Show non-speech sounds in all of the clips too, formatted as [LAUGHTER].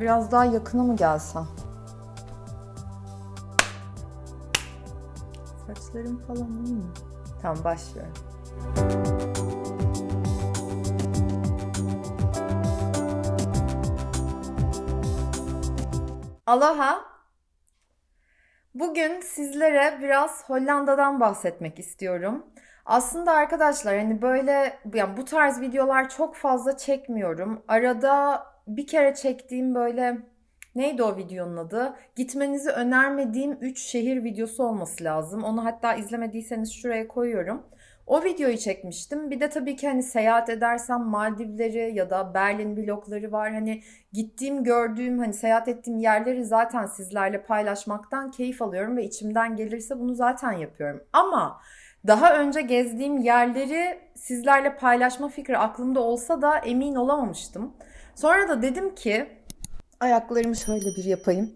Biraz daha yakına mı gelsem? Saçlarım falan iyi mi? Tamam başlıyorum. Aloha. Bugün sizlere biraz Hollanda'dan bahsetmek istiyorum. Aslında arkadaşlar hani böyle yani bu tarz videolar çok fazla çekmiyorum. Arada bir kere çektiğim böyle neydi o videonun adı? Gitmenizi önermediğim 3 şehir videosu olması lazım. Onu hatta izlemediyseniz şuraya koyuyorum. O videoyu çekmiştim. Bir de tabii ki hani seyahat edersem Maldivleri ya da Berlin vlogları var. Hani gittiğim, gördüğüm, hani seyahat ettiğim yerleri zaten sizlerle paylaşmaktan keyif alıyorum ve içimden gelirse bunu zaten yapıyorum. Ama daha önce gezdiğim yerleri sizlerle paylaşma fikri aklımda olsa da emin olamamıştım. Sonra da dedim ki ayaklarımı şöyle bir yapayım.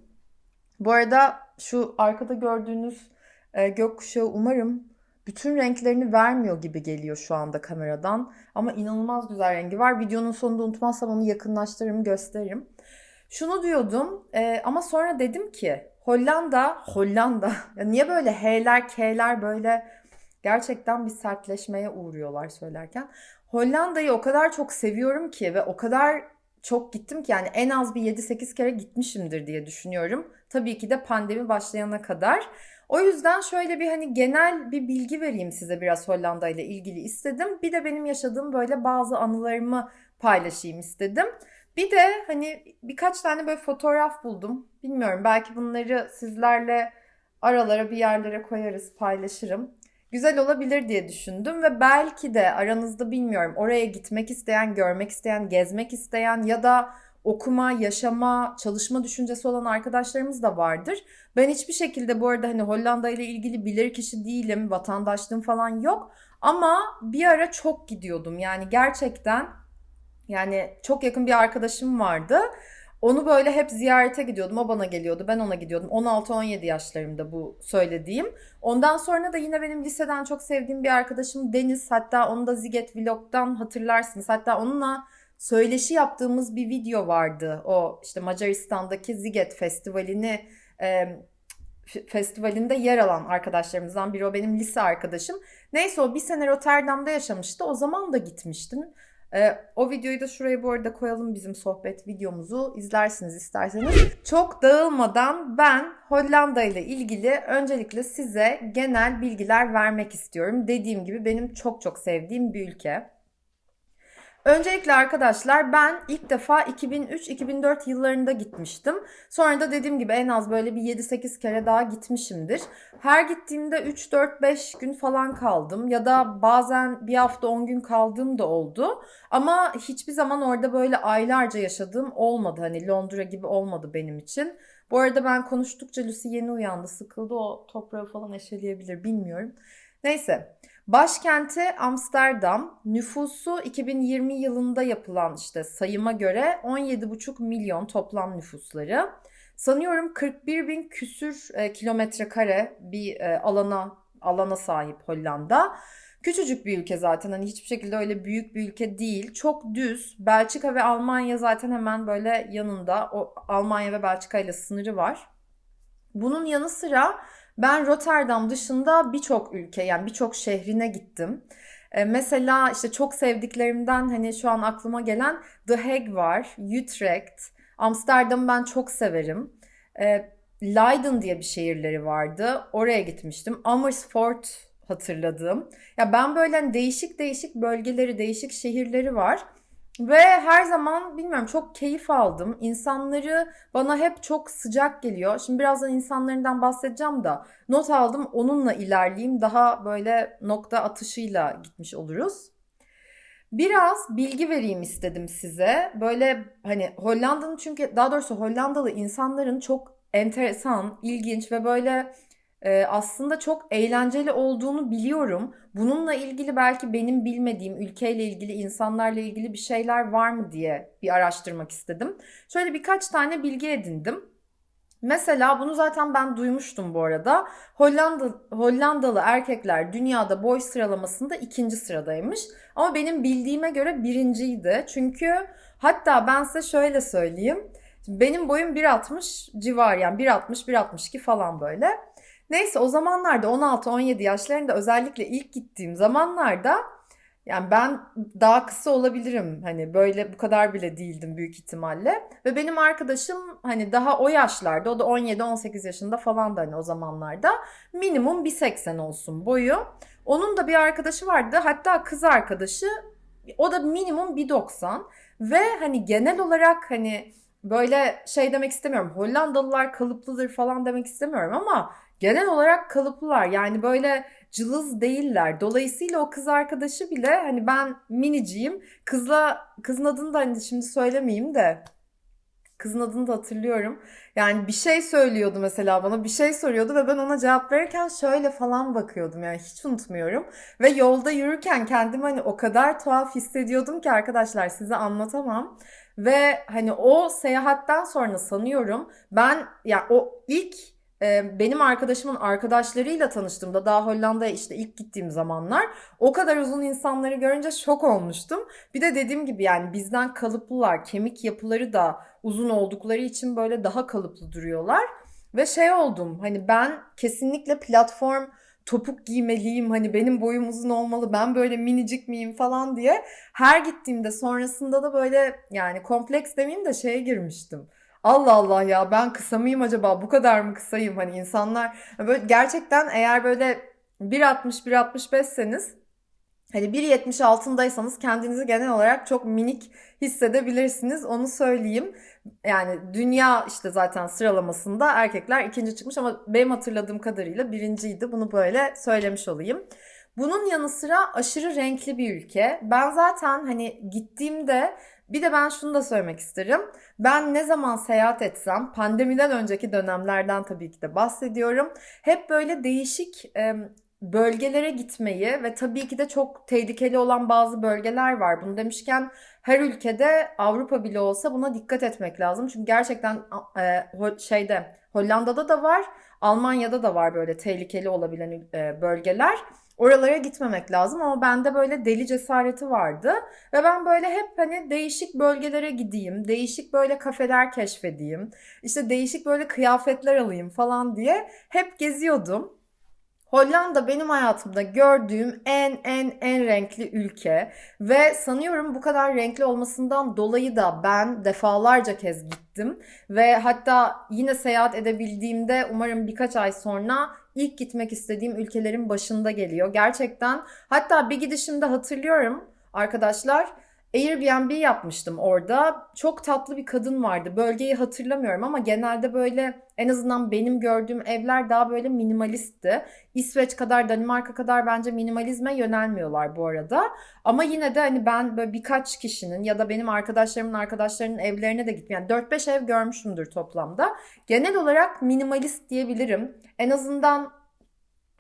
Bu arada şu arkada gördüğünüz e, gökkuşağı umarım bütün renklerini vermiyor gibi geliyor şu anda kameradan. Ama inanılmaz güzel rengi var. Videonun sonunda unutmazsam onu yakınlaştırırım, gösteririm. Şunu diyordum e, ama sonra dedim ki Hollanda, Hollanda. [LAUGHS] Ya niye böyle H'ler, K'ler böyle gerçekten bir sertleşmeye uğruyorlar söylerken. Hollanda'yı o kadar çok seviyorum ki ve o kadar çok gittim ki yani en az bir 7-8 kere gitmişimdir diye düşünüyorum. Tabii ki de pandemi başlayana kadar. O yüzden şöyle bir hani genel bir bilgi vereyim size biraz Hollanda ile ilgili istedim. Bir de benim yaşadığım böyle bazı anılarımı paylaşayım istedim. Bir de hani birkaç tane böyle fotoğraf buldum. Bilmiyorum belki bunları sizlerle aralara bir yerlere koyarız, paylaşırım. Güzel olabilir diye düşündüm ve belki de aranızda bilmiyorum oraya gitmek isteyen, görmek isteyen, gezmek isteyen ya da okuma, yaşama, çalışma düşüncesi olan arkadaşlarımız da vardır. Ben hiçbir şekilde bu arada hani Hollanda ile ilgili bilir kişi değilim, vatandaşlığım falan yok. Ama bir ara çok gidiyordum. Yani gerçekten yani çok yakın bir arkadaşım vardı. Onu böyle hep ziyarete gidiyordum. O bana geliyordu. Ben ona gidiyordum. 16-17 yaşlarımda bu söylediğim. Ondan sonra da yine benim liseden çok sevdiğim bir arkadaşım Deniz. Hatta onu da Ziget Vlog'dan hatırlarsınız. Hatta onunla söyleşi yaptığımız bir video vardı. O işte Macaristan'daki Ziget Festivali'ni e, festivalinde yer alan arkadaşlarımızdan biri o benim lise arkadaşım. Neyse o bir sene Rotterdam'da yaşamıştı. O zaman da gitmiştim. Ee, o videoyu da şuraya bu arada koyalım bizim sohbet videomuzu izlersiniz isterseniz. Çok dağılmadan ben Hollanda ile ilgili öncelikle size genel bilgiler vermek istiyorum. Dediğim gibi benim çok çok sevdiğim bir ülke. Öncelikle arkadaşlar ben ilk defa 2003-2004 yıllarında gitmiştim. Sonra da dediğim gibi en az böyle bir 7-8 kere daha gitmişimdir. Her gittiğimde 3-4-5 gün falan kaldım ya da bazen bir hafta 10 gün kaldığım da oldu. Ama hiçbir zaman orada böyle aylarca yaşadığım olmadı. Hani Londra gibi olmadı benim için. Bu arada ben konuştukça Lucy yeni uyandı, sıkıldı. O toprağı falan eşeleyebilir bilmiyorum. Neyse. Başkenti Amsterdam. Nüfusu 2020 yılında yapılan işte sayıma göre 17,5 milyon toplam nüfusları. Sanıyorum 41 bin küsür e, kilometre kare bir e, alana alana sahip Hollanda. Küçücük bir ülke zaten hani hiçbir şekilde öyle büyük bir ülke değil. Çok düz. Belçika ve Almanya zaten hemen böyle yanında. O Almanya ve Belçika ile sınırı var. Bunun yanı sıra ben Rotterdam dışında birçok ülke yani birçok şehrine gittim. Ee, mesela işte çok sevdiklerimden hani şu an aklıma gelen The Hague var, Utrecht, Amsterdam'ı ben çok severim. Ee, Leiden diye bir şehirleri vardı. Oraya gitmiştim. Amersfoort hatırladım. Ya ben böyle hani değişik değişik bölgeleri, değişik şehirleri var. Ve her zaman bilmiyorum çok keyif aldım. İnsanları bana hep çok sıcak geliyor. Şimdi birazdan insanlarından bahsedeceğim da not aldım onunla ilerleyeyim. Daha böyle nokta atışıyla gitmiş oluruz. Biraz bilgi vereyim istedim size. Böyle hani Hollanda'nın çünkü daha doğrusu Hollandalı insanların çok enteresan, ilginç ve böyle e, aslında çok eğlenceli olduğunu biliyorum. Bununla ilgili belki benim bilmediğim ülkeyle ilgili, insanlarla ilgili bir şeyler var mı diye bir araştırmak istedim. Şöyle birkaç tane bilgi edindim. Mesela bunu zaten ben duymuştum bu arada. Hollanda, Hollandalı erkekler dünyada boy sıralamasında ikinci sıradaymış. Ama benim bildiğime göre birinciydi. Çünkü hatta ben size şöyle söyleyeyim. Benim boyum 1.60 civar yani 1.60 1.62 falan böyle. Neyse o zamanlarda 16-17 yaşlarında özellikle ilk gittiğim zamanlarda yani ben daha kısa olabilirim. Hani böyle bu kadar bile değildim büyük ihtimalle. Ve benim arkadaşım hani daha o yaşlarda, o da 17-18 yaşında falan da hani o zamanlarda minimum 1.80 olsun boyu. Onun da bir arkadaşı vardı. Hatta kız arkadaşı o da minimum 1.90 ve hani genel olarak hani böyle şey demek istemiyorum. Hollandalılar kalıplıdır falan demek istemiyorum ama genel olarak kalıplılar. Yani böyle cılız değiller. Dolayısıyla o kız arkadaşı bile hani ben miniciyim. Kızla kızın adını da hani şimdi söylemeyeyim de kızın adını da hatırlıyorum. Yani bir şey söylüyordu mesela bana bir şey soruyordu ve ben ona cevap verirken şöyle falan bakıyordum yani hiç unutmuyorum. Ve yolda yürürken kendimi hani o kadar tuhaf hissediyordum ki arkadaşlar size anlatamam. Ve hani o seyahatten sonra sanıyorum ben ya yani o ilk benim arkadaşımın arkadaşlarıyla tanıştığımda daha Hollanda'ya işte ilk gittiğim zamanlar o kadar uzun insanları görünce şok olmuştum. Bir de dediğim gibi yani bizden kalıplılar, kemik yapıları da uzun oldukları için böyle daha kalıplı duruyorlar. Ve şey oldum hani ben kesinlikle platform topuk giymeliyim hani benim boyum uzun olmalı ben böyle minicik miyim falan diye her gittiğimde sonrasında da böyle yani kompleks demeyeyim de şeye girmiştim Allah Allah ya ben kısa mıyım acaba? Bu kadar mı kısayım? Hani insanlar böyle gerçekten eğer böyle 1.60 1.65'seniz hani 1.70 altındaysanız kendinizi genel olarak çok minik hissedebilirsiniz. Onu söyleyeyim. Yani dünya işte zaten sıralamasında erkekler ikinci çıkmış ama benim hatırladığım kadarıyla birinciydi. Bunu böyle söylemiş olayım. Bunun yanı sıra aşırı renkli bir ülke. Ben zaten hani gittiğimde bir de ben şunu da söylemek isterim. Ben ne zaman seyahat etsem, pandemiden önceki dönemlerden tabii ki de bahsediyorum. Hep böyle değişik e, bölgelere gitmeyi ve tabii ki de çok tehlikeli olan bazı bölgeler var. Bunu demişken her ülkede Avrupa bile olsa buna dikkat etmek lazım. Çünkü gerçekten e, şeyde Hollanda'da da var, Almanya'da da var böyle tehlikeli olabilen e, bölgeler. Oralara gitmemek lazım ama bende böyle deli cesareti vardı. Ve ben böyle hep hani değişik bölgelere gideyim, değişik böyle kafeler keşfedeyim, işte değişik böyle kıyafetler alayım falan diye hep geziyordum. Hollanda benim hayatımda gördüğüm en en en renkli ülke ve sanıyorum bu kadar renkli olmasından dolayı da ben defalarca kez gittim ve hatta yine seyahat edebildiğimde umarım birkaç ay sonra ilk gitmek istediğim ülkelerin başında geliyor. Gerçekten hatta bir gidişimde hatırlıyorum arkadaşlar Airbnb yapmıştım orada. Çok tatlı bir kadın vardı. Bölgeyi hatırlamıyorum ama genelde böyle en azından benim gördüğüm evler daha böyle minimalistti. İsveç kadar, Danimarka kadar bence minimalizme yönelmiyorlar bu arada. Ama yine de hani ben böyle birkaç kişinin ya da benim arkadaşlarımın arkadaşlarının evlerine de gittim. Yani 4-5 ev görmüşümdür toplamda. Genel olarak minimalist diyebilirim. En azından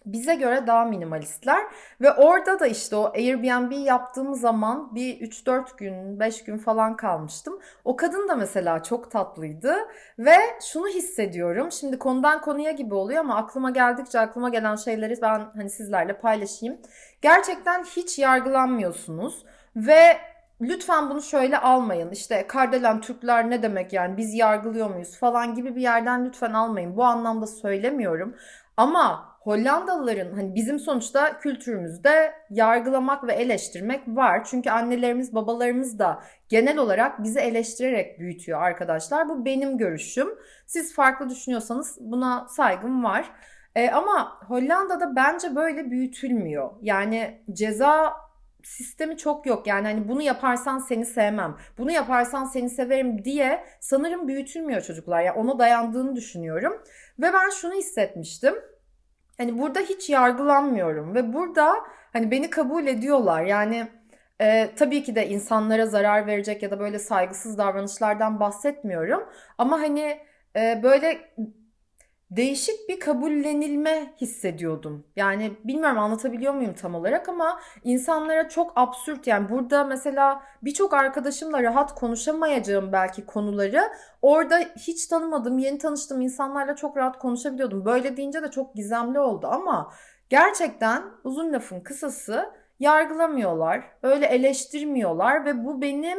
bize göre daha minimalistler ve orada da işte o Airbnb yaptığım zaman bir 3-4 gün 5 gün falan kalmıştım. O kadın da mesela çok tatlıydı ve şunu hissediyorum. Şimdi konudan konuya gibi oluyor ama aklıma geldikçe aklıma gelen şeyleri ben hani sizlerle paylaşayım. Gerçekten hiç yargılanmıyorsunuz ve lütfen bunu şöyle almayın. İşte Kardelen Türkler ne demek yani biz yargılıyor muyuz falan gibi bir yerden lütfen almayın. Bu anlamda söylemiyorum. Ama Hollandalıların hani bizim sonuçta kültürümüzde yargılamak ve eleştirmek var. Çünkü annelerimiz, babalarımız da genel olarak bizi eleştirerek büyütüyor arkadaşlar. Bu benim görüşüm. Siz farklı düşünüyorsanız buna saygım var. E, ama Hollanda'da bence böyle büyütülmüyor. Yani ceza sistemi çok yok. Yani hani bunu yaparsan seni sevmem, bunu yaparsan seni severim diye sanırım büyütülmüyor çocuklar. Yani ona dayandığını düşünüyorum. Ve ben şunu hissetmiştim. Hani burada hiç yargılanmıyorum ve burada hani beni kabul ediyorlar. Yani e, tabii ki de insanlara zarar verecek ya da böyle saygısız davranışlardan bahsetmiyorum. Ama hani e, böyle değişik bir kabullenilme hissediyordum. Yani bilmiyorum anlatabiliyor muyum tam olarak ama insanlara çok absürt yani burada mesela birçok arkadaşımla rahat konuşamayacağım belki konuları orada hiç tanımadığım, yeni tanıştığım insanlarla çok rahat konuşabiliyordum. Böyle deyince de çok gizemli oldu ama gerçekten uzun lafın kısası yargılamıyorlar, öyle eleştirmiyorlar ve bu benim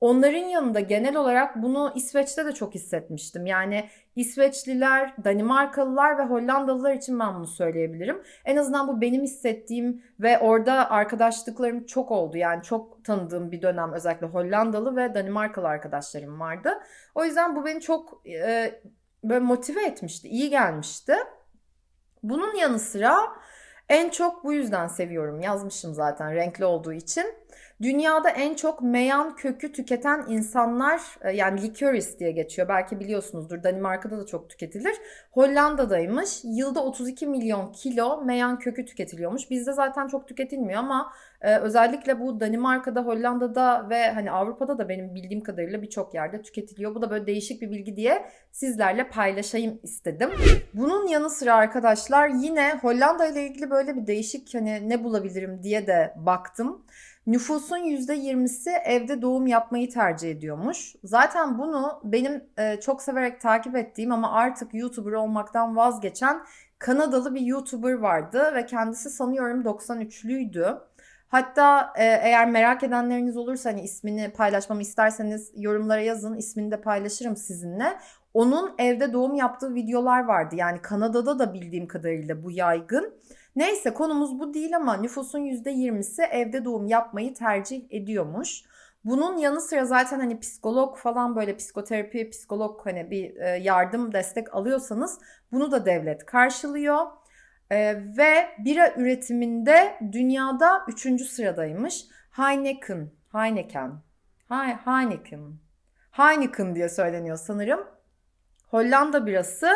Onların yanında genel olarak bunu İsveç'te de çok hissetmiştim. Yani İsveçliler, Danimarkalılar ve Hollandalılar için ben bunu söyleyebilirim. En azından bu benim hissettiğim ve orada arkadaşlıklarım çok oldu. Yani çok tanıdığım bir dönem özellikle Hollandalı ve Danimarkalı arkadaşlarım vardı. O yüzden bu beni çok e, böyle motive etmişti, iyi gelmişti. Bunun yanı sıra en çok bu yüzden seviyorum. Yazmışım zaten renkli olduğu için. Dünyada en çok meyan kökü tüketen insanlar e, yani licorice diye geçiyor. Belki biliyorsunuzdur. Danimarka'da da çok tüketilir. Hollanda'daymış. Yılda 32 milyon kilo meyan kökü tüketiliyormuş. Bizde zaten çok tüketilmiyor ama e, özellikle bu Danimarka'da, Hollanda'da ve hani Avrupa'da da benim bildiğim kadarıyla birçok yerde tüketiliyor. Bu da böyle değişik bir bilgi diye sizlerle paylaşayım istedim. Bunun yanı sıra arkadaşlar yine Hollanda ile ilgili böyle bir değişik hani ne bulabilirim diye de baktım. Nüfusun %20'si evde doğum yapmayı tercih ediyormuş. Zaten bunu benim e, çok severek takip ettiğim ama artık YouTuber olmaktan vazgeçen Kanadalı bir YouTuber vardı ve kendisi sanıyorum 93'lüydü. Hatta e, eğer merak edenleriniz olursa hani ismini paylaşmamı isterseniz yorumlara yazın. ismini de paylaşırım sizinle. Onun evde doğum yaptığı videolar vardı. Yani Kanada'da da bildiğim kadarıyla bu yaygın. Neyse konumuz bu değil ama nüfusun %20'si evde doğum yapmayı tercih ediyormuş. Bunun yanı sıra zaten hani psikolog falan böyle psikoterapi, psikolog hani bir e, yardım, destek alıyorsanız bunu da devlet karşılıyor. Ee, ve bira üretiminde dünyada 3. sıradaymış. Heineken, Heineken, Heineken, Heineken diye söyleniyor sanırım. Hollanda birası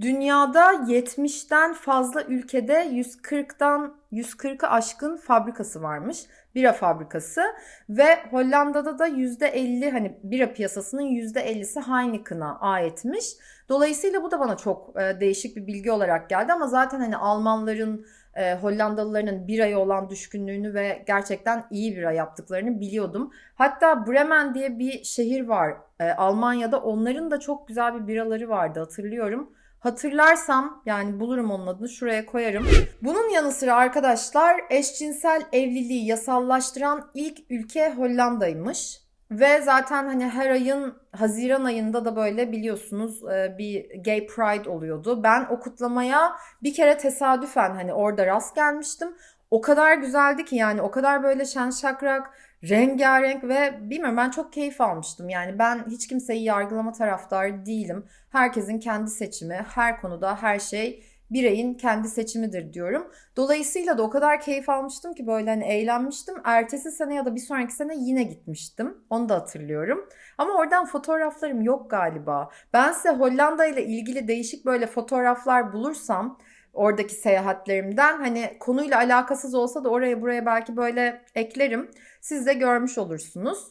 dünyada 70'ten fazla ülkede 140'dan 140'ı aşkın fabrikası varmış. Bira fabrikası ve Hollanda'da da %50 hani bira piyasasının %50'si Heineken'a aitmiş. Dolayısıyla bu da bana çok e, değişik bir bilgi olarak geldi ama zaten hani Almanların e, Hollandalıların biraya olan düşkünlüğünü ve gerçekten iyi bira yaptıklarını biliyordum. Hatta Bremen diye bir şehir var e, Almanya'da. Onların da çok güzel bir biraları vardı hatırlıyorum. Hatırlarsam yani bulurum onun adını şuraya koyarım. Bunun yanı sıra arkadaşlar eşcinsel evliliği yasallaştıran ilk ülke Hollanda'ymış. Ve zaten hani her ayın Haziran ayında da böyle biliyorsunuz e, bir Gay Pride oluyordu. Ben o kutlamaya bir kere tesadüfen hani orada rast gelmiştim. O kadar güzeldi ki yani o kadar böyle şen şakrak, rengarenk ve bilmiyorum ben çok keyif almıştım. Yani ben hiç kimseyi yargılama taraftarı değilim. Herkesin kendi seçimi, her konuda her şey bireyin kendi seçimidir diyorum. Dolayısıyla da o kadar keyif almıştım ki böyle hani eğlenmiştim. Ertesi sene ya da bir sonraki sene yine gitmiştim. Onu da hatırlıyorum. Ama oradan fotoğraflarım yok galiba. Ben size Hollanda ile ilgili değişik böyle fotoğraflar bulursam oradaki seyahatlerimden hani konuyla alakasız olsa da oraya buraya belki böyle eklerim. Siz de görmüş olursunuz.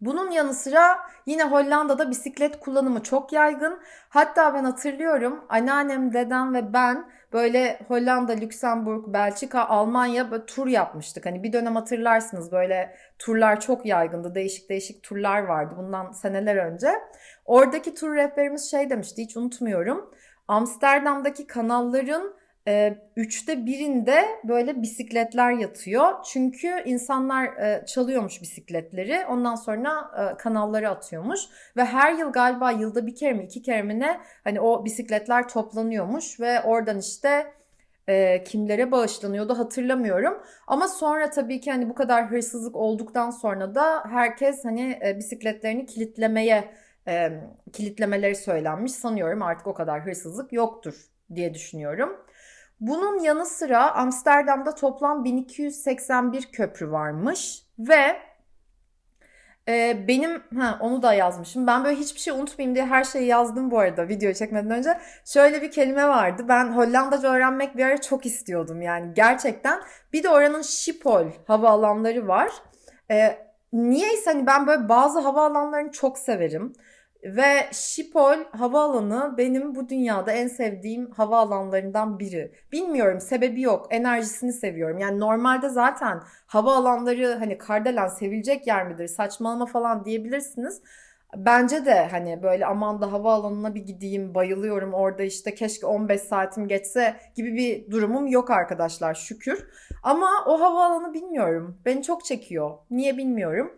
Bunun yanı sıra yine Hollanda'da bisiklet kullanımı çok yaygın. Hatta ben hatırlıyorum anneannem, dedem ve ben böyle Hollanda, Lüksemburg, Belçika, Almanya böyle tur yapmıştık. Hani bir dönem hatırlarsınız böyle turlar çok yaygındı. Değişik değişik turlar vardı bundan seneler önce. Oradaki tur rehberimiz şey demişti hiç unutmuyorum. Amsterdam'daki kanalların e, üçte birinde böyle bisikletler yatıyor. Çünkü insanlar e, çalıyormuş bisikletleri. Ondan sonra e, kanalları atıyormuş. Ve her yıl galiba yılda bir kere mi iki kere mi ne hani o bisikletler toplanıyormuş. Ve oradan işte e, kimlere bağışlanıyordu hatırlamıyorum. Ama sonra tabii ki hani bu kadar hırsızlık olduktan sonra da herkes hani e, bisikletlerini kilitlemeye e, kilitlemeleri söylenmiş. Sanıyorum artık o kadar hırsızlık yoktur diye düşünüyorum. Bunun yanı sıra Amsterdam'da toplam 1281 köprü varmış ve e, benim ha, onu da yazmışım. Ben böyle hiçbir şey unutmayayım diye her şeyi yazdım bu arada video çekmeden önce. Şöyle bir kelime vardı. Ben Hollandaca öğrenmek bir ara çok istiyordum yani gerçekten. Bir de oranın Schiphol havaalanları var. E, niyeyse hani ben böyle bazı havaalanlarını çok severim. Ve Schiphol havaalanı benim bu dünyada en sevdiğim havaalanlarından biri. Bilmiyorum sebebi yok. Enerjisini seviyorum. Yani normalde zaten havaalanları hani Kardelen sevilecek yer midir? Saçmalama falan diyebilirsiniz. Bence de hani böyle aman da havaalanına bir gideyim bayılıyorum orada işte keşke 15 saatim geçse gibi bir durumum yok arkadaşlar şükür. Ama o havaalanı bilmiyorum. Beni çok çekiyor. Niye bilmiyorum.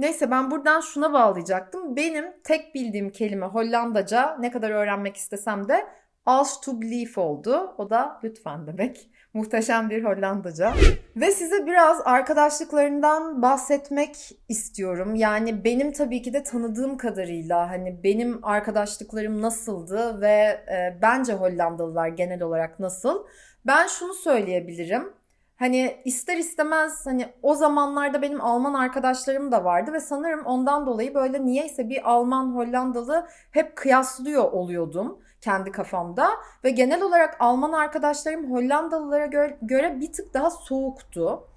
Neyse ben buradan şuna bağlayacaktım. Benim tek bildiğim kelime Hollandaca ne kadar öğrenmek istesem de alsjeblieft oldu. O da lütfen demek. [LAUGHS] Muhteşem bir Hollandaca. Ve size biraz arkadaşlıklarından bahsetmek istiyorum. Yani benim tabii ki de tanıdığım kadarıyla hani benim arkadaşlıklarım nasıldı ve e, bence Hollandalılar genel olarak nasıl? Ben şunu söyleyebilirim. Hani ister istemez hani o zamanlarda benim Alman arkadaşlarım da vardı ve sanırım ondan dolayı böyle niyeyse bir Alman Hollandalı hep kıyaslıyor oluyordum kendi kafamda ve genel olarak Alman arkadaşlarım Hollandalılara göre, göre bir tık daha soğuktu.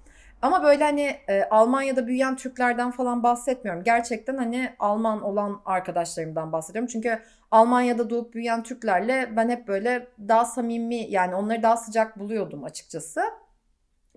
Ama böyle hani e, Almanya'da büyüyen Türklerden falan bahsetmiyorum. Gerçekten hani Alman olan arkadaşlarımdan bahsediyorum. Çünkü Almanya'da doğup büyüyen Türklerle ben hep böyle daha samimi yani onları daha sıcak buluyordum açıkçası.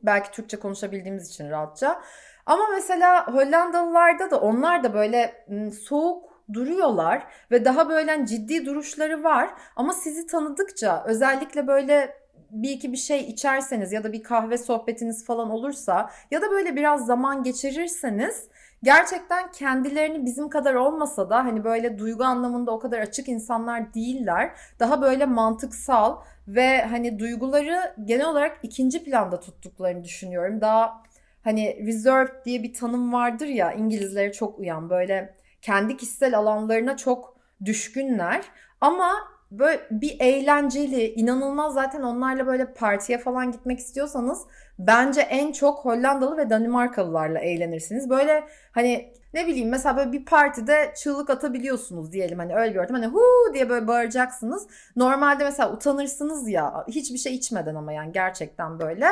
Belki Türkçe konuşabildiğimiz için rahatça. Ama mesela Hollandalılarda da onlar da böyle soğuk duruyorlar ve daha böyle hani ciddi duruşları var. Ama sizi tanıdıkça özellikle böyle bir iki bir şey içerseniz ya da bir kahve sohbetiniz falan olursa ya da böyle biraz zaman geçirirseniz gerçekten kendilerini bizim kadar olmasa da hani böyle duygu anlamında o kadar açık insanlar değiller. Daha böyle mantıksal ve hani duyguları genel olarak ikinci planda tuttuklarını düşünüyorum. Daha hani reserved diye bir tanım vardır ya İngilizlere çok uyan böyle kendi kişisel alanlarına çok düşkünler ama böyle bir eğlenceli, inanılmaz zaten onlarla böyle partiye falan gitmek istiyorsanız bence en çok Hollandalı ve Danimarkalılarla eğlenirsiniz. Böyle hani ne bileyim mesela böyle bir partide çığlık atabiliyorsunuz diyelim hani öyle ortam hani hu diye böyle bağıracaksınız. Normalde mesela utanırsınız ya hiçbir şey içmeden ama yani gerçekten böyle.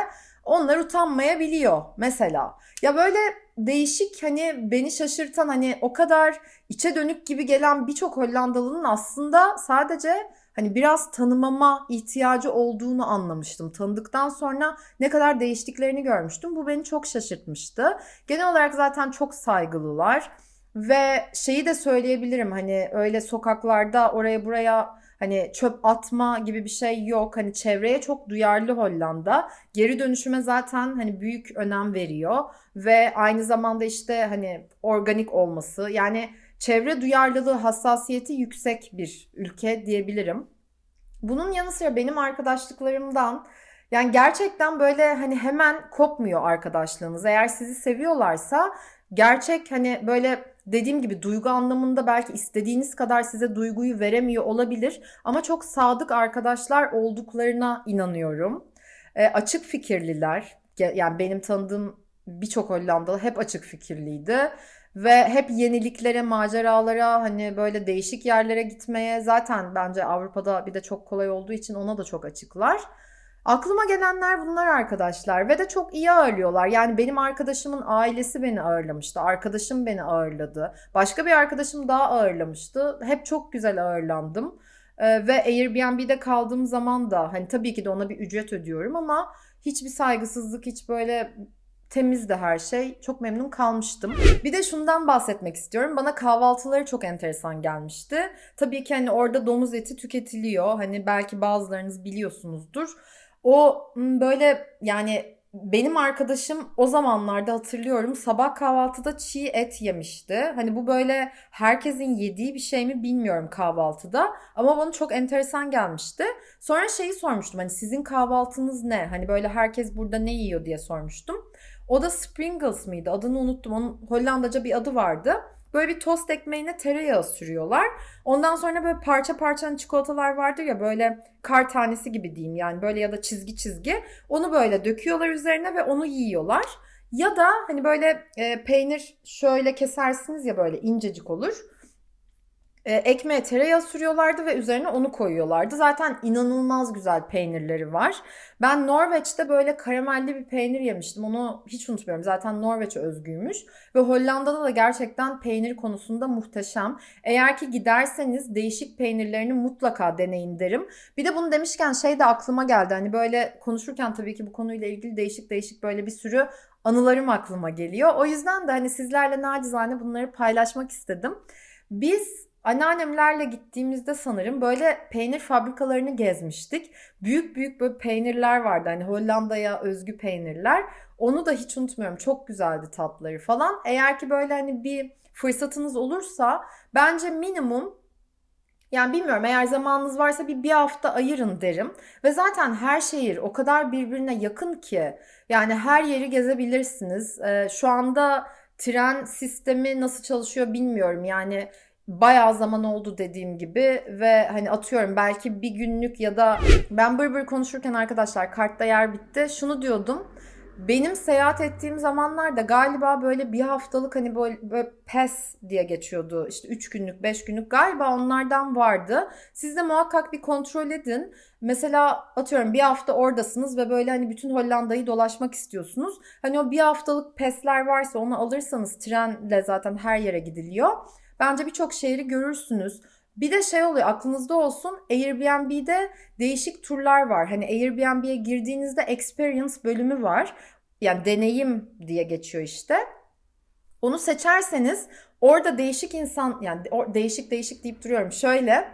Onlar utanmayabiliyor mesela. Ya böyle değişik hani beni şaşırtan hani o kadar içe dönük gibi gelen birçok Hollandalı'nın aslında sadece hani biraz tanımama ihtiyacı olduğunu anlamıştım. Tanıdıktan sonra ne kadar değiştiklerini görmüştüm. Bu beni çok şaşırtmıştı. Genel olarak zaten çok saygılılar ve şeyi de söyleyebilirim hani öyle sokaklarda oraya buraya Hani çöp atma gibi bir şey yok. Hani çevreye çok duyarlı Hollanda. Geri dönüşüme zaten hani büyük önem veriyor ve aynı zamanda işte hani organik olması yani çevre duyarlılığı hassasiyeti yüksek bir ülke diyebilirim. Bunun yanı sıra benim arkadaşlıklarımdan yani gerçekten böyle hani hemen kopmuyor arkadaşlığınız. Eğer sizi seviyorlarsa gerçek hani böyle dediğim gibi duygu anlamında belki istediğiniz kadar size duyguyu veremiyor olabilir ama çok sadık arkadaşlar olduklarına inanıyorum. E, açık fikirliler yani benim tanıdığım birçok Hollandalı hep açık fikirliydi ve hep yeniliklere, maceralara, hani böyle değişik yerlere gitmeye zaten bence Avrupa'da bir de çok kolay olduğu için ona da çok açıklar. Aklıma gelenler bunlar arkadaşlar ve de çok iyi ağırlıyorlar. Yani benim arkadaşımın ailesi beni ağırlamıştı. Arkadaşım beni ağırladı. Başka bir arkadaşım daha ağırlamıştı. Hep çok güzel ağırlandım. Ee, ve Airbnb'de kaldığım zaman da hani tabii ki de ona bir ücret ödüyorum ama hiçbir saygısızlık, hiç böyle temiz de her şey. Çok memnun kalmıştım. Bir de şundan bahsetmek istiyorum. Bana kahvaltıları çok enteresan gelmişti. Tabii ki hani orada domuz eti tüketiliyor. Hani belki bazılarınız biliyorsunuzdur. O böyle yani benim arkadaşım o zamanlarda hatırlıyorum sabah kahvaltıda çiğ et yemişti. Hani bu böyle herkesin yediği bir şey mi bilmiyorum kahvaltıda ama bana çok enteresan gelmişti. Sonra şeyi sormuştum hani sizin kahvaltınız ne? Hani böyle herkes burada ne yiyor diye sormuştum. O da Springles mıydı? Adını unuttum. Onun Hollandaca bir adı vardı. Böyle bir tost ekmeğine tereyağı sürüyorlar. Ondan sonra böyle parça parça hani çikolatalar vardır ya böyle kar tanesi gibi diyeyim yani böyle ya da çizgi çizgi. Onu böyle döküyorlar üzerine ve onu yiyorlar. Ya da hani böyle e, peynir şöyle kesersiniz ya böyle incecik olur. E, ekmeğe tereyağı sürüyorlardı ve üzerine onu koyuyorlardı. Zaten inanılmaz güzel peynirleri var. Ben Norveç'te böyle karamelli bir peynir yemiştim. Onu hiç unutmuyorum. Zaten Norveç özgüymüş. Ve Hollanda'da da gerçekten peynir konusunda muhteşem. Eğer ki giderseniz değişik peynirlerini mutlaka deneyin derim. Bir de bunu demişken şey de aklıma geldi. Hani böyle konuşurken tabii ki bu konuyla ilgili değişik değişik böyle bir sürü anılarım aklıma geliyor. O yüzden de hani sizlerle nacizane bunları paylaşmak istedim. Biz Anneannemlerle gittiğimizde sanırım böyle peynir fabrikalarını gezmiştik. Büyük büyük böyle peynirler vardı. Hani Hollanda'ya özgü peynirler. Onu da hiç unutmuyorum. Çok güzeldi tatları falan. Eğer ki böyle hani bir fırsatınız olursa bence minimum yani bilmiyorum eğer zamanınız varsa bir bir hafta ayırın derim. Ve zaten her şehir o kadar birbirine yakın ki yani her yeri gezebilirsiniz. Ee, şu anda tren sistemi nasıl çalışıyor bilmiyorum. Yani bayağı zaman oldu dediğim gibi ve hani atıyorum belki bir günlük ya da ben bır bır konuşurken arkadaşlar kartta yer bitti. Şunu diyordum. Benim seyahat ettiğim zamanlarda galiba böyle bir haftalık hani böyle, böyle PES diye geçiyordu. İşte 3 günlük, 5 günlük galiba onlardan vardı. Siz de muhakkak bir kontrol edin. Mesela atıyorum bir hafta oradasınız ve böyle hani bütün Hollanda'yı dolaşmak istiyorsunuz. Hani o bir haftalık PES'ler varsa onu alırsanız trenle zaten her yere gidiliyor. Bence birçok şehri görürsünüz. Bir de şey oluyor aklınızda olsun Airbnb'de değişik turlar var. Hani Airbnb'ye girdiğinizde experience bölümü var. Yani deneyim diye geçiyor işte. Onu seçerseniz orada değişik insan yani değişik değişik deyip duruyorum. Şöyle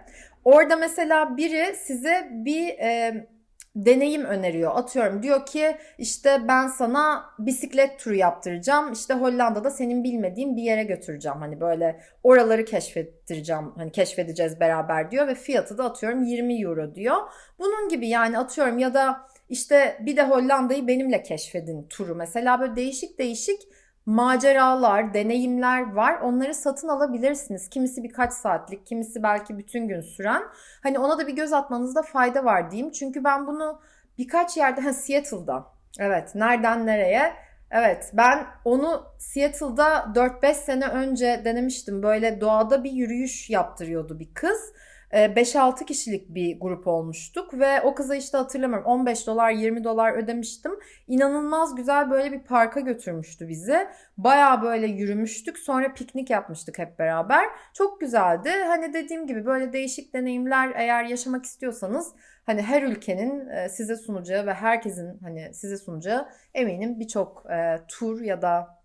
orada mesela biri size bir e, deneyim öneriyor. Atıyorum diyor ki işte ben sana bisiklet turu yaptıracağım. İşte Hollanda'da senin bilmediğin bir yere götüreceğim. Hani böyle oraları keşfettireceğim. Hani keşfedeceğiz beraber diyor ve fiyatı da atıyorum 20 euro diyor. Bunun gibi yani atıyorum ya da işte bir de Hollanda'yı benimle keşfedin turu. Mesela böyle değişik değişik maceralar, deneyimler var. Onları satın alabilirsiniz. Kimisi birkaç saatlik, kimisi belki bütün gün süren. Hani ona da bir göz atmanızda fayda var diyeyim. Çünkü ben bunu birkaç yerde, ha Seattle'da. Evet, nereden nereye? Evet, ben onu Seattle'da 4-5 sene önce denemiştim. Böyle doğada bir yürüyüş yaptırıyordu bir kız. 5-6 ee, kişilik bir grup olmuştuk ve o kıza işte hatırlamıyorum 15 dolar 20 dolar ödemiştim. İnanılmaz güzel böyle bir parka götürmüştü bizi. Baya böyle yürümüştük sonra piknik yapmıştık hep beraber. Çok güzeldi. Hani dediğim gibi böyle değişik deneyimler eğer yaşamak istiyorsanız hani her ülkenin e, size sunacağı ve herkesin hani size sunacağı eminim birçok e, tur ya da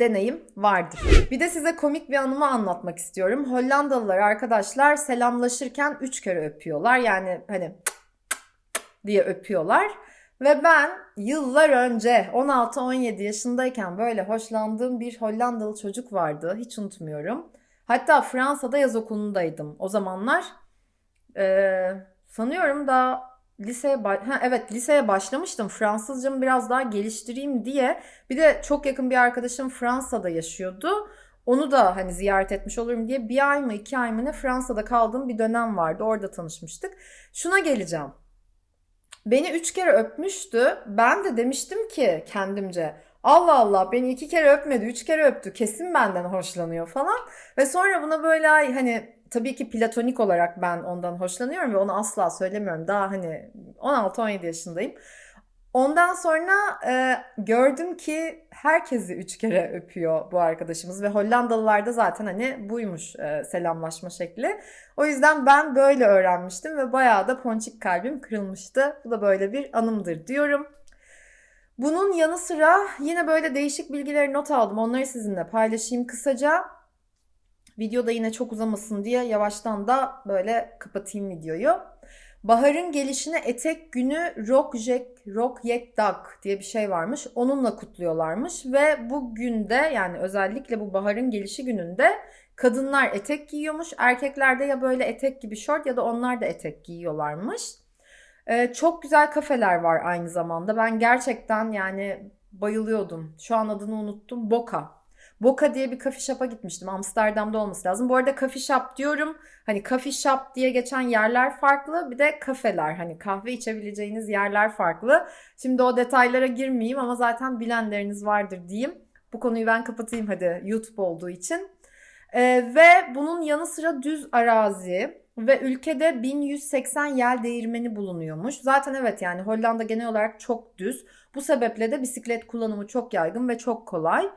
deneyim vardır. Bir de size komik bir anımı anlatmak istiyorum. Hollandalılar arkadaşlar selamlaşırken üç kere öpüyorlar. Yani hani diye öpüyorlar. Ve ben yıllar önce 16-17 yaşındayken böyle hoşlandığım bir Hollandalı çocuk vardı. Hiç unutmuyorum. Hatta Fransa'da yaz okulundaydım o zamanlar. Ee, sanıyorum da liseye ha, evet liseye başlamıştım. Fransızcamı biraz daha geliştireyim diye. Bir de çok yakın bir arkadaşım Fransa'da yaşıyordu. Onu da hani ziyaret etmiş olurum diye bir ay mı iki ay mı ne Fransa'da kaldığım bir dönem vardı. Orada tanışmıştık. Şuna geleceğim. Beni üç kere öpmüştü. Ben de demiştim ki kendimce Allah Allah beni iki kere öpmedi, üç kere öptü. Kesin benden hoşlanıyor falan. Ve sonra buna böyle hani tabii ki platonik olarak ben ondan hoşlanıyorum ve onu asla söylemiyorum. Daha hani 16-17 yaşındayım. Ondan sonra e, gördüm ki herkesi üç kere öpüyor bu arkadaşımız ve Hollandalılar da zaten hani buymuş e, selamlaşma şekli. O yüzden ben böyle öğrenmiştim ve bayağı da ponçik kalbim kırılmıştı. Bu da böyle bir anımdır diyorum. Bunun yanı sıra yine böyle değişik bilgileri not aldım. Onları sizinle paylaşayım kısaca. Videoda yine çok uzamasın diye yavaştan da böyle kapatayım videoyu. Baharın gelişine etek günü Rock Jack, Rock Yek Dag diye bir şey varmış. Onunla kutluyorlarmış ve bu günde yani özellikle bu baharın gelişi gününde kadınlar etek giyiyormuş. Erkekler de ya böyle etek gibi şort ya da onlar da etek giyiyorlarmış. Ee, çok güzel kafeler var aynı zamanda. Ben gerçekten yani bayılıyordum. Şu an adını unuttum. Boka Boka diye bir coffee shop'a gitmiştim. Amsterdam'da olması lazım. Bu arada coffee shop diyorum. Hani coffee shop diye geçen yerler farklı. Bir de kafeler. Hani kahve içebileceğiniz yerler farklı. Şimdi o detaylara girmeyeyim ama zaten bilenleriniz vardır diyeyim. Bu konuyu ben kapatayım hadi YouTube olduğu için. Ee, ve bunun yanı sıra düz arazi ve ülkede 1180 yel değirmeni bulunuyormuş. Zaten evet yani Hollanda genel olarak çok düz. Bu sebeple de bisiklet kullanımı çok yaygın ve çok kolay.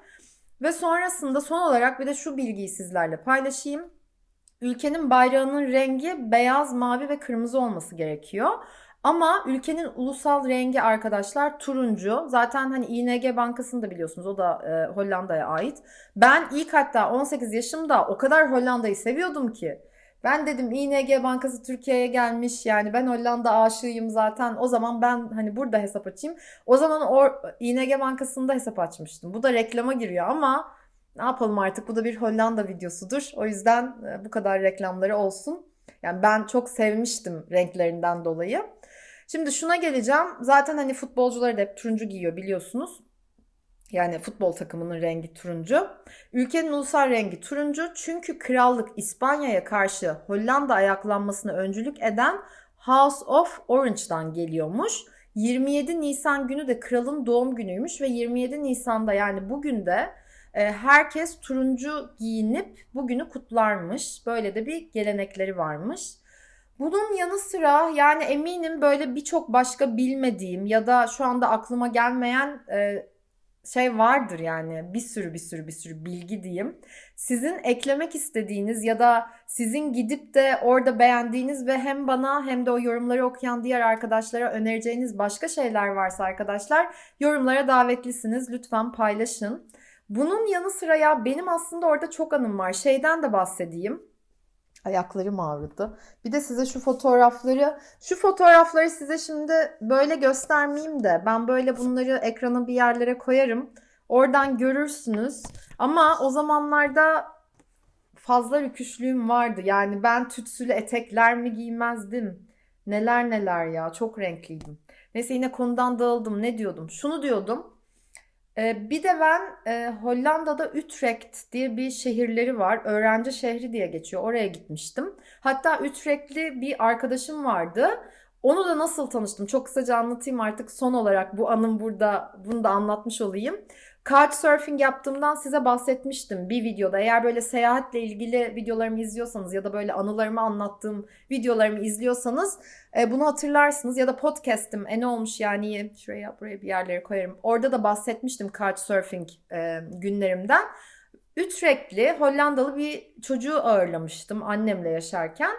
Ve sonrasında son olarak bir de şu bilgiyi sizlerle paylaşayım. Ülkenin bayrağının rengi beyaz, mavi ve kırmızı olması gerekiyor. Ama ülkenin ulusal rengi arkadaşlar turuncu. Zaten hani ING Bankası'nı da biliyorsunuz o da e, Hollanda'ya ait. Ben ilk hatta 18 yaşımda o kadar Hollanda'yı seviyordum ki Ben dedim ING Bankası Türkiye'ye gelmiş. Yani ben Hollanda aşığıyım zaten. O zaman ben hani burada hesap açayım. O zaman o ING Bankası'nda hesap açmıştım. Bu da reklama giriyor ama ne yapalım artık bu da bir Hollanda videosudur. O yüzden e, bu kadar reklamları olsun. Yani ben çok sevmiştim renklerinden dolayı. Şimdi şuna geleceğim. Zaten hani futbolcular da hep turuncu giyiyor biliyorsunuz. Yani futbol takımının rengi turuncu. Ülkenin ulusal rengi turuncu çünkü krallık İspanya'ya karşı Hollanda ayaklanmasına öncülük eden House of Orange'dan geliyormuş. 27 Nisan günü de kralın doğum günüymüş ve 27 Nisan'da yani bugün de e, herkes turuncu giyinip bugünü kutlarmış. Böyle de bir gelenekleri varmış. Bunun yanı sıra yani eminim böyle birçok başka bilmediğim ya da şu anda aklıma gelmeyen e, şey vardır yani bir sürü bir sürü bir sürü bilgi diyeyim. Sizin eklemek istediğiniz ya da sizin gidip de orada beğendiğiniz ve hem bana hem de o yorumları okuyan diğer arkadaşlara önereceğiniz başka şeyler varsa arkadaşlar yorumlara davetlisiniz. Lütfen paylaşın. Bunun yanı sıra ya benim aslında orada çok anım var. Şeyden de bahsedeyim. Ayaklarım ağrıdı. Bir de size şu fotoğrafları, şu fotoğrafları size şimdi böyle göstermeyeyim de ben böyle bunları ekrana bir yerlere koyarım. Oradan görürsünüz. Ama o zamanlarda fazla rüküşlüğüm vardı. Yani ben tütsülü etekler mi giymezdim? Neler neler ya çok renkliydim. Neyse yine konudan dağıldım. Ne diyordum? Şunu diyordum. Ee, bir de ben e, Hollanda'da Utrecht diye bir şehirleri var. Öğrenci şehri diye geçiyor. Oraya gitmiştim. Hatta Utrecht'li bir arkadaşım vardı. Onu da nasıl tanıştım? Çok kısaca anlatayım artık son olarak bu anım burada bunu da anlatmış olayım. Couchsurfing yaptığımdan size bahsetmiştim bir videoda. Eğer böyle seyahatle ilgili videolarımı izliyorsanız ya da böyle anılarımı anlattığım videolarımı izliyorsanız e, bunu hatırlarsınız. Ya da podcast'im e ne olmuş yani şuraya buraya bir yerlere koyarım. Orada da bahsetmiştim Couchsurfing e, günlerimden. Utrecht'li Hollandalı bir çocuğu ağırlamıştım annemle yaşarken.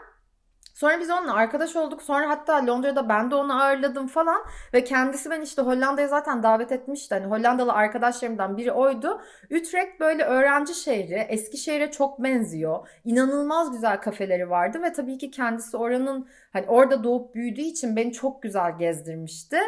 Sonra biz onunla arkadaş olduk. Sonra hatta Londra'da ben de onu ağırladım falan. Ve kendisi ben işte Hollanda'ya zaten davet etmişti. Hani Hollandalı arkadaşlarımdan biri oydu. Utrecht böyle öğrenci şehri. Eskişehir'e çok benziyor. İnanılmaz güzel kafeleri vardı. Ve tabii ki kendisi oranın hani orada doğup büyüdüğü için beni çok güzel gezdirmişti.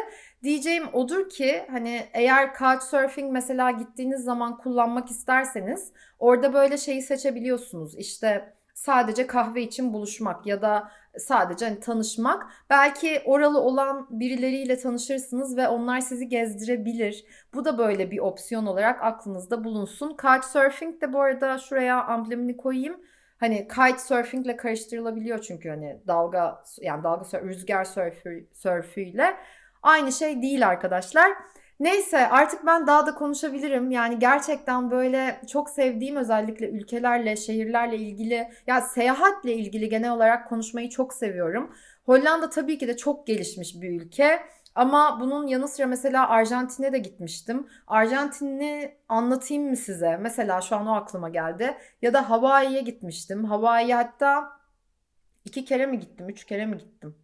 Diyeceğim odur ki hani eğer Couchsurfing mesela gittiğiniz zaman kullanmak isterseniz orada böyle şeyi seçebiliyorsunuz. İşte sadece kahve için buluşmak ya da sadece hani tanışmak. Belki oralı olan birileriyle tanışırsınız ve onlar sizi gezdirebilir. Bu da böyle bir opsiyon olarak aklınızda bulunsun. Couchsurfing de bu arada şuraya amblemini koyayım. Hani kite surfing ile karıştırılabiliyor çünkü hani dalga yani dalga rüzgar sörfü, sörfüyle aynı şey değil arkadaşlar. Neyse artık ben daha da konuşabilirim. Yani gerçekten böyle çok sevdiğim özellikle ülkelerle, şehirlerle ilgili ya seyahatle ilgili genel olarak konuşmayı çok seviyorum. Hollanda tabii ki de çok gelişmiş bir ülke. Ama bunun yanı sıra mesela Arjantin'e de gitmiştim. Arjantin'i anlatayım mı size? Mesela şu an o aklıma geldi. Ya da Hawaii'ye gitmiştim. Hawaii hatta iki kere mi gittim, üç kere mi gittim?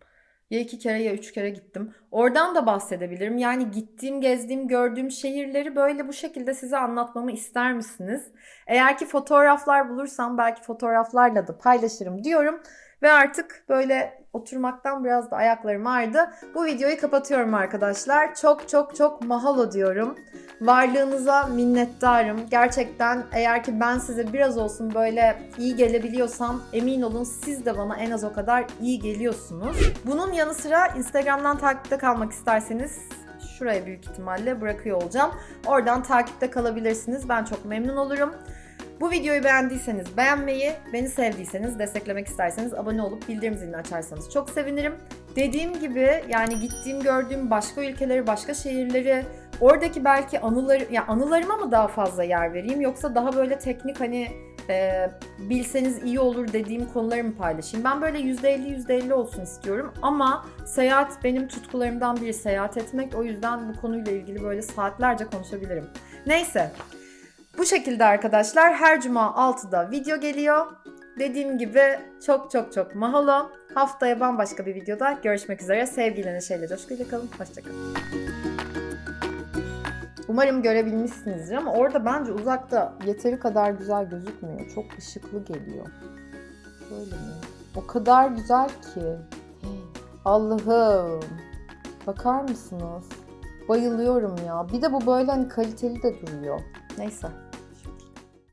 Ya iki kere ya üç kere gittim. Oradan da bahsedebilirim. Yani gittiğim, gezdiğim, gördüğüm şehirleri böyle bu şekilde size anlatmamı ister misiniz? Eğer ki fotoğraflar bulursam belki fotoğraflarla da paylaşırım diyorum. Ve artık böyle oturmaktan biraz da ayaklarım ağrıdı. Bu videoyu kapatıyorum arkadaşlar. Çok çok çok mahalo diyorum. Varlığınıza minnettarım. Gerçekten eğer ki ben size biraz olsun böyle iyi gelebiliyorsam emin olun siz de bana en az o kadar iyi geliyorsunuz. Bunun yanı sıra Instagram'dan takipte kalmak isterseniz şuraya büyük ihtimalle bırakıyor olacağım. Oradan takipte kalabilirsiniz. Ben çok memnun olurum. Bu videoyu beğendiyseniz beğenmeyi, beni sevdiyseniz, desteklemek isterseniz abone olup bildirim zilini açarsanız çok sevinirim. Dediğim gibi yani gittiğim gördüğüm başka ülkeleri, başka şehirleri, oradaki belki anıları, ya anılarıma mı daha fazla yer vereyim yoksa daha böyle teknik hani e, bilseniz iyi olur dediğim konuları mı paylaşayım? Ben böyle %50 %50 olsun istiyorum ama seyahat benim tutkularımdan biri seyahat etmek. O yüzden bu konuyla ilgili böyle saatlerce konuşabilirim. Neyse bu şekilde arkadaşlar her cuma 6'da video geliyor. Dediğim gibi çok çok çok mahalo. Haftaya bambaşka bir videoda görüşmek üzere. Sevgiyle, neşeyle, coşkuyla kalın. Hoşçakalın. Umarım görebilmişsinizdir ama orada bence uzakta yeteri kadar güzel gözükmüyor. Çok ışıklı geliyor. Böyle mi? O kadar güzel ki. Allah'ım. Bakar mısınız? Bayılıyorum ya. Bir de bu böyle hani kaliteli de duruyor. Neyse.